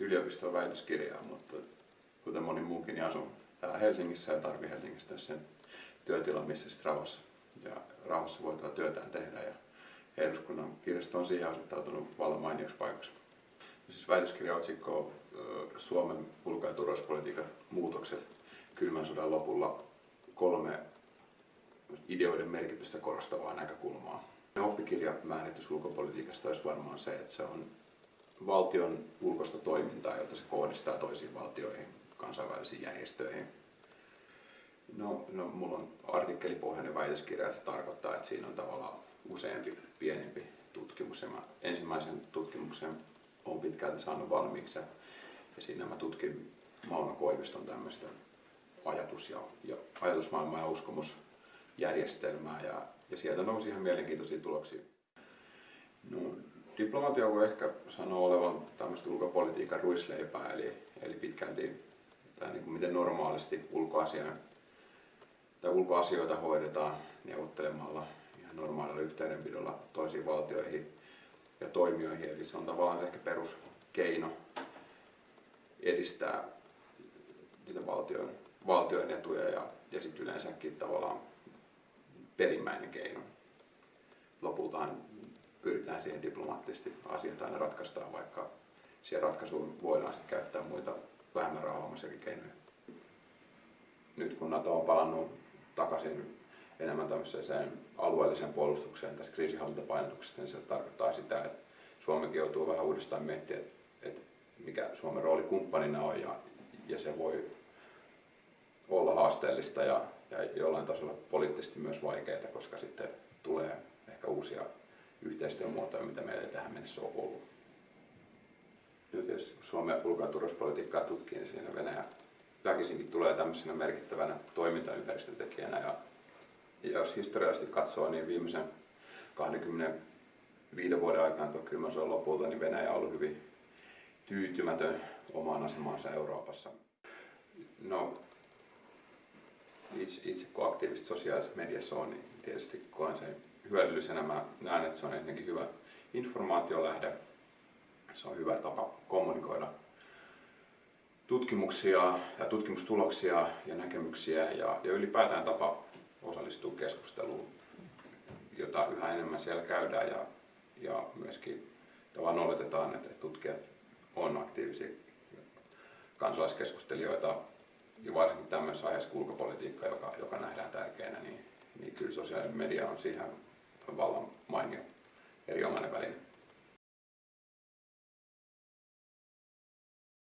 yliopiston väitöskirjaa, mutta kuten moni muukin, niin asun täällä Helsingissä ja tarvii Helsingistä sen työtilan, missä sitten rauhassa, ja rauhassa voi työtään tehdä. Ja eduskunnan kirjasto on siihen asettautunut vallan mainioksi paikaksi. Siis väitöskirjan otsikko on Suomen ulko- ja turvallisuuspolitiikan muutokset kylmän sodan lopulla kolme ideoiden merkitystä korostavaa näkökulmaa. Oppikirjamääritys ulkopolitiikasta olisi varmaan se, että se on valtion ulkoista toimintaa, jota se kohdistaa toisiin valtioihin, kansainvälisiin järjestöihin. No, no mulla on artikkelipohjainen väitöskirja, että se tarkoittaa, että siinä on tavallaan useampi pienempi tutkimus. Ja mä ensimmäisen tutkimuksen on pitkälti saanut valmiiksi ja siinä mä tutkin Mauno Koiviston tämmöistä ajatus- ja, ja ajatusmaailmaa ja uskomusjärjestelmää ja, ja sieltä nousi ihan mielenkiintoisia tuloksia. No, diplomatia voi ehkä sanoa olevan tämmöistä ulkopolitiikan ruisleipää, eli, eli pitkälti tai niin kuin miten normaalisti ulkoasia, tai ulkoasioita hoidetaan neuvottelemalla ihan normaalilla yhteydenpidolla toisiin valtioihin ja toimijoihin. Eli se on tavallaan ehkä peruskeino edistää niitä valtion, valtion etuja ja, ja sitten yleensäkin tavallaan perimmäinen keino. Lopultaan pyritään siihen diplomaattisesti asiat aina ratkaistaan, vaikka siihen ratkaisuun voidaan sitten käyttää muita vähemmän rauhallisiakin keinoja. Nyt kun NATO on palannut takaisin enemmän tämmöiseen alueelliseen puolustukseen tässä kriisihallintapainotuksesta, niin se tarkoittaa sitä, että Suomikin joutuu vähän uudestaan miettimään, että, että mikä Suomen rooli kumppanina on ja, ja se voi haasteellista ja, ja jollain tasolla poliittisesti myös vaikeaa, koska sitten tulee ehkä uusia yhteistyömuotoja, mitä meillä ei tähän mennessä ole ollut. Nyt jos Suomen ulko- ja turvallisuuspolitiikkaa tutkii, niin siinä Venäjä väkisinkin tulee tämmöisenä merkittävänä toimintaympäristötekijänä. Ja, ja jos historiallisesti katsoo, niin viimeisen 25 vuoden aikana tuon kylmän sodan lopulta, niin Venäjä on ollut hyvin tyytymätön omaan asemansa Euroopassa. No, itse, itse kun aktiivisesti sosiaalisessa mediassa on, niin tietysti koen sen hyödyllisenä. Mä näen, että se on ensinnäkin hyvä informaatiolähde. Se on hyvä tapa kommunikoida tutkimuksia ja tutkimustuloksia ja näkemyksiä ja, ja ylipäätään tapa osallistua keskusteluun, jota yhä enemmän siellä käydään ja, ja myöskin tavallaan oletetaan, että tutkijat on aktiivisia kansalaiskeskustelijoita ja varsinkin tämmöisessä aiheessa kuin ulkopolitiikka, joka, joka nähdään tärkeänä, niin, niin kyllä sosiaalinen media on siihen vallan mainio erinomainen väline.